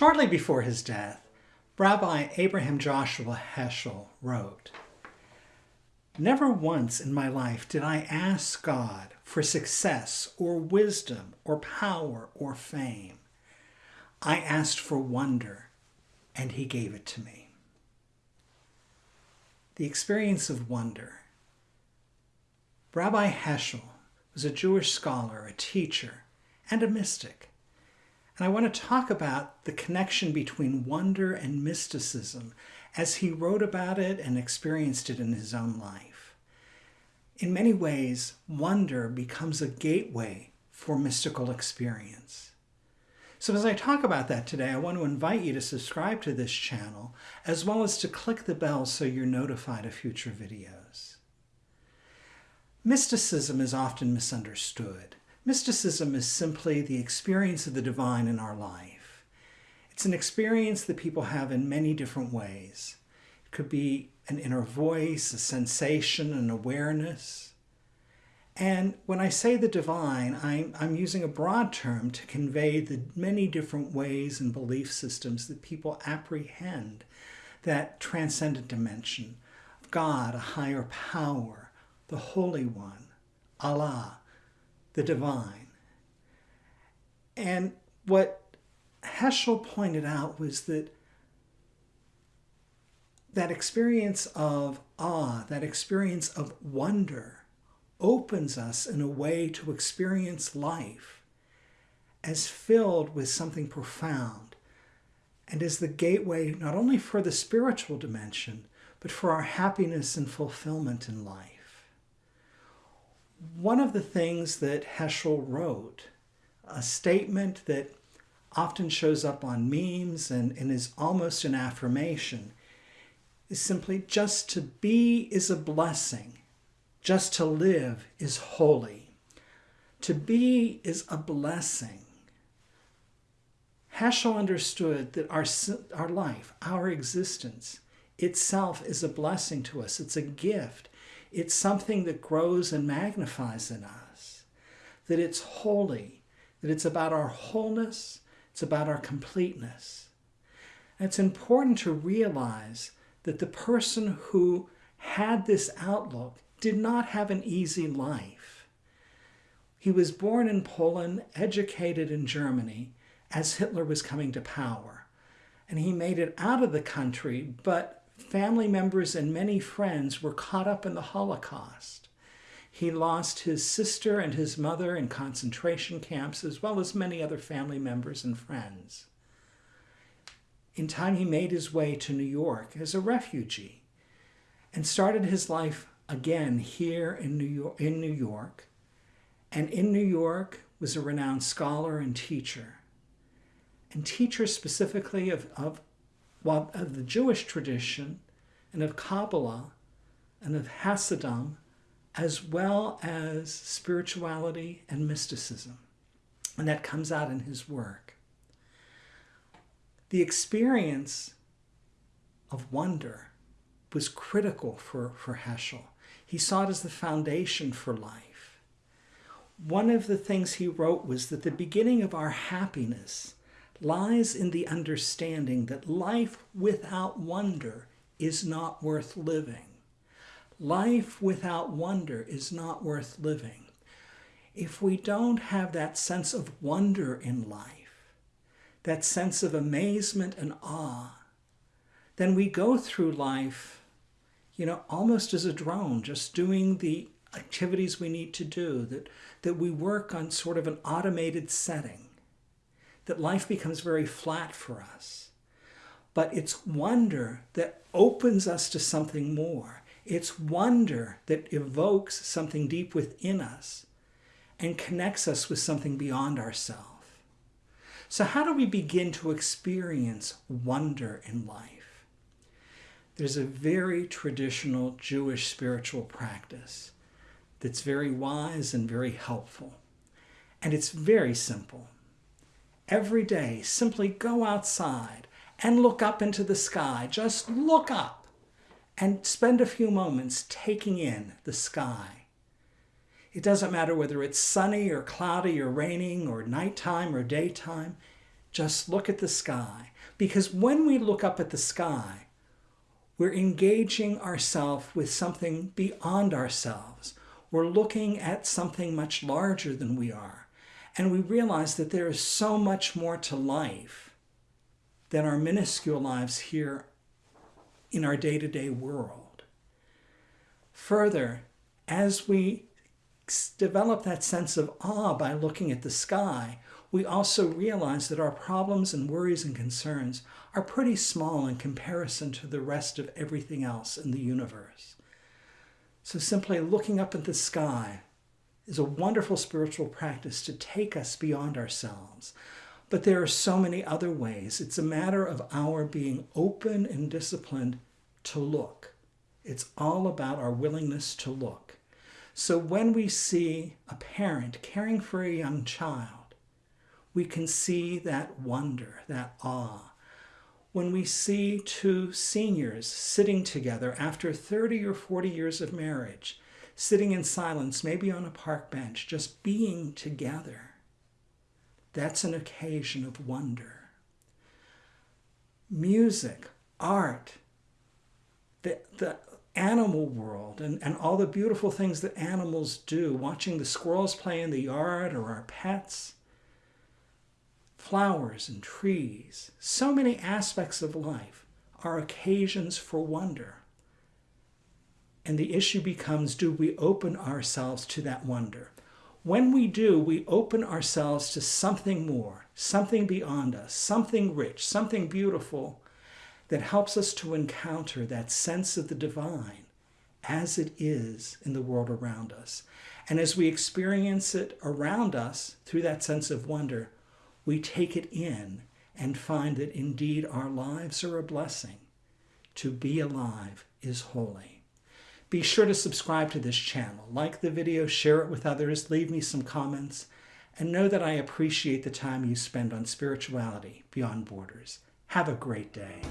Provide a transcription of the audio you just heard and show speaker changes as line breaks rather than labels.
Shortly before his death, Rabbi Abraham Joshua Heschel wrote, Never once in my life did I ask God for success or wisdom or power or fame. I asked for wonder, and he gave it to me. The experience of wonder. Rabbi Heschel was a Jewish scholar, a teacher, and a mystic. And I want to talk about the connection between wonder and mysticism as he wrote about it and experienced it in his own life. In many ways, wonder becomes a gateway for mystical experience. So as I talk about that today, I want to invite you to subscribe to this channel, as well as to click the bell so you're notified of future videos. Mysticism is often misunderstood. Mysticism is simply the experience of the divine in our life. It's an experience that people have in many different ways. It could be an inner voice, a sensation, an awareness. And when I say the divine, I'm, I'm using a broad term to convey the many different ways and belief systems that people apprehend that transcendent dimension of God, a higher power, the Holy One, Allah, the divine. And what Heschel pointed out was that that experience of awe, that experience of wonder, opens us in a way to experience life as filled with something profound and is the gateway not only for the spiritual dimension, but for our happiness and fulfillment in life one of the things that Heschel wrote, a statement that often shows up on memes and, and is almost an affirmation, is simply just to be is a blessing. Just to live is holy. To be is a blessing. Heschel understood that our, our life, our existence itself is a blessing to us. It's a gift. It's something that grows and magnifies in us, that it's holy, that it's about our wholeness, it's about our completeness. And it's important to realize that the person who had this outlook did not have an easy life. He was born in Poland, educated in Germany as Hitler was coming to power. And he made it out of the country, but family members and many friends were caught up in the Holocaust. He lost his sister and his mother in concentration camps, as well as many other family members and friends. In time, he made his way to New York as a refugee and started his life again here in New York. In New York. And in New York was a renowned scholar and teacher. And teacher specifically of, of while of the Jewish tradition and of Kabbalah and of Hasidism, as well as spirituality and mysticism. And that comes out in his work. The experience of wonder was critical for, for Heschel. He saw it as the foundation for life. One of the things he wrote was that the beginning of our happiness lies in the understanding that life without wonder is not worth living. Life without wonder is not worth living. If we don't have that sense of wonder in life, that sense of amazement and awe, then we go through life, you know, almost as a drone, just doing the activities we need to do, that, that we work on sort of an automated setting that life becomes very flat for us. But it's wonder that opens us to something more. It's wonder that evokes something deep within us and connects us with something beyond ourselves. So how do we begin to experience wonder in life? There's a very traditional Jewish spiritual practice that's very wise and very helpful. And it's very simple every day, simply go outside and look up into the sky. Just look up and spend a few moments taking in the sky. It doesn't matter whether it's sunny or cloudy or raining or nighttime or daytime. Just look at the sky. Because when we look up at the sky, we're engaging ourselves with something beyond ourselves. We're looking at something much larger than we are. And we realize that there is so much more to life than our minuscule lives here in our day to day world. Further, as we develop that sense of awe by looking at the sky, we also realize that our problems and worries and concerns are pretty small in comparison to the rest of everything else in the universe. So simply looking up at the sky is a wonderful spiritual practice to take us beyond ourselves. But there are so many other ways. It's a matter of our being open and disciplined to look. It's all about our willingness to look. So when we see a parent caring for a young child, we can see that wonder, that awe. When we see two seniors sitting together after 30 or 40 years of marriage, sitting in silence, maybe on a park bench, just being together, that's an occasion of wonder. Music, art, the, the animal world and, and all the beautiful things that animals do, watching the squirrels play in the yard or our pets, flowers and trees, so many aspects of life are occasions for wonder. And the issue becomes do we open ourselves to that wonder? When we do, we open ourselves to something more, something beyond us, something rich, something beautiful that helps us to encounter that sense of the divine as it is in the world around us. And as we experience it around us through that sense of wonder, we take it in and find that indeed our lives are a blessing. To be alive is holy. Be sure to subscribe to this channel, like the video, share it with others, leave me some comments, and know that I appreciate the time you spend on spirituality beyond borders. Have a great day.